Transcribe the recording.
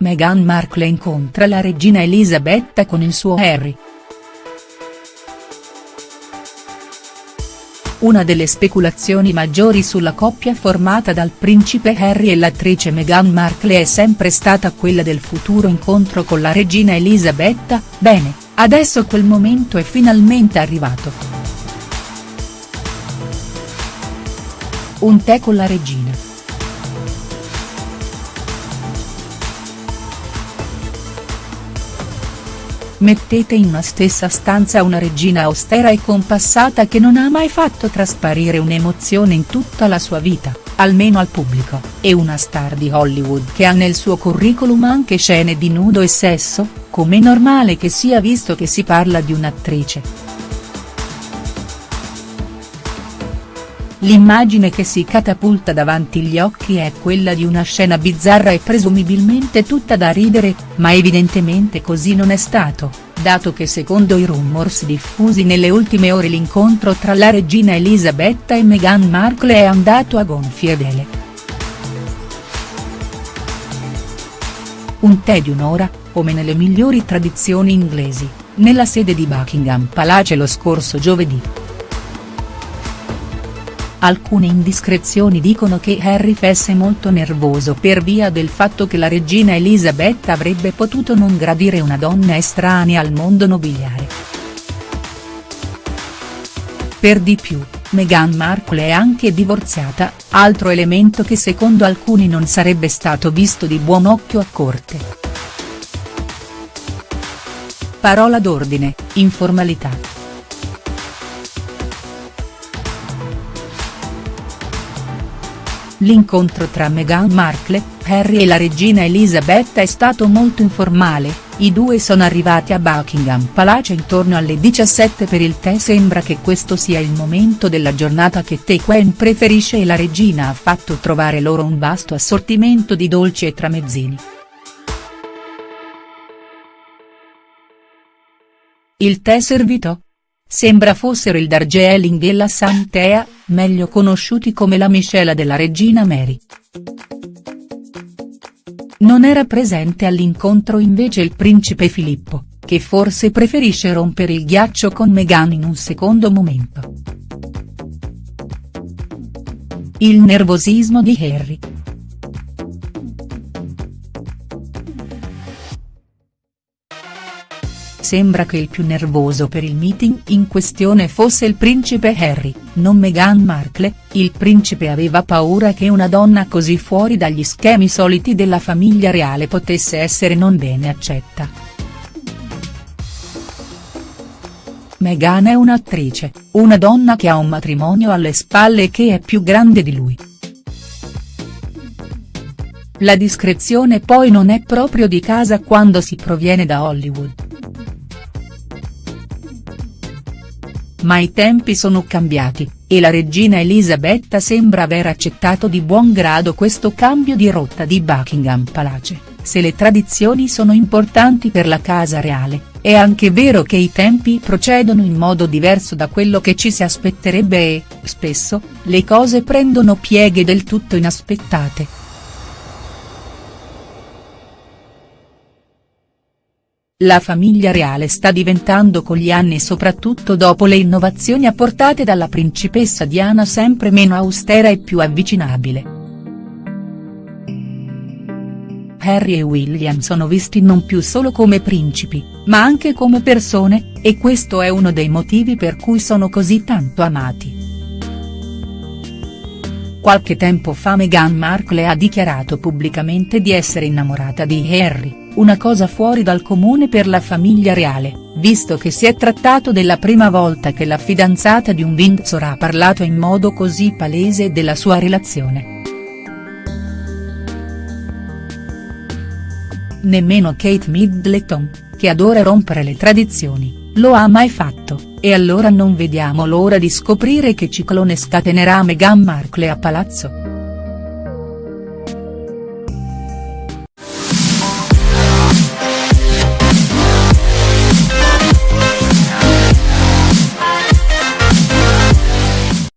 Meghan Markle incontra la regina Elisabetta con il suo Harry. Una delle speculazioni maggiori sulla coppia formata dal principe Harry e l'attrice Meghan Markle è sempre stata quella del futuro incontro con la regina Elisabetta, bene, adesso quel momento è finalmente arrivato. Un tè con la regina. Mettete in una stessa stanza una regina austera e compassata che non ha mai fatto trasparire un'emozione in tutta la sua vita, almeno al pubblico, e una star di Hollywood che ha nel suo curriculum anche scene di nudo e sesso, com'è normale che sia visto che si parla di un'attrice. L'immagine che si catapulta davanti gli occhi è quella di una scena bizzarra e presumibilmente tutta da ridere, ma evidentemente così non è stato, dato che secondo i rumors diffusi nelle ultime ore l'incontro tra la regina Elisabetta e Meghan Markle è andato a gonfie vele. Un tè di un'ora, come nelle migliori tradizioni inglesi, nella sede di Buckingham Palace lo scorso giovedì. Alcune indiscrezioni dicono che Harry fosse molto nervoso per via del fatto che la regina Elisabetta avrebbe potuto non gradire una donna estranea al mondo nobiliare. Per di più, Meghan Markle è anche divorziata, altro elemento che secondo alcuni non sarebbe stato visto di buon occhio a corte. Parola d'ordine, informalità. L'incontro tra Meghan Markle, Harry e la regina Elisabetta è stato molto informale, i due sono arrivati a Buckingham Palace intorno alle 17 per il tè sembra che questo sia il momento della giornata che Tequen preferisce e la regina ha fatto trovare loro un vasto assortimento di dolci e tramezzini. Il tè servito? Sembra fossero il Darjeeling e la Santea, meglio conosciuti come la miscela della regina Mary. Non era presente all'incontro invece il principe Filippo, che forse preferisce rompere il ghiaccio con Meghan in un secondo momento. Il nervosismo di Harry, sembra che il più nervoso per il meeting in questione fosse il principe Harry, non Meghan Markle, il principe aveva paura che una donna così fuori dagli schemi soliti della famiglia reale potesse essere non bene accetta. Meghan è un'attrice, una donna che ha un matrimonio alle spalle e che è più grande di lui. La discrezione poi non è proprio di casa quando si proviene da Hollywood. Ma i tempi sono cambiati, e la regina Elisabetta sembra aver accettato di buon grado questo cambio di rotta di Buckingham Palace, se le tradizioni sono importanti per la casa reale, è anche vero che i tempi procedono in modo diverso da quello che ci si aspetterebbe e, spesso, le cose prendono pieghe del tutto inaspettate. La famiglia reale sta diventando con gli anni soprattutto dopo le innovazioni apportate dalla principessa Diana sempre meno austera e più avvicinabile. Harry e William sono visti non più solo come principi, ma anche come persone, e questo è uno dei motivi per cui sono così tanto amati. Qualche tempo fa Meghan Markle ha dichiarato pubblicamente di essere innamorata di Harry una cosa fuori dal comune per la famiglia reale, visto che si è trattato della prima volta che la fidanzata di un Windsor ha parlato in modo così palese della sua relazione. Nemmeno Kate Middleton, che adora rompere le tradizioni, lo ha mai fatto, e allora non vediamo l'ora di scoprire che ciclone scatenerà Meghan Markle a palazzo.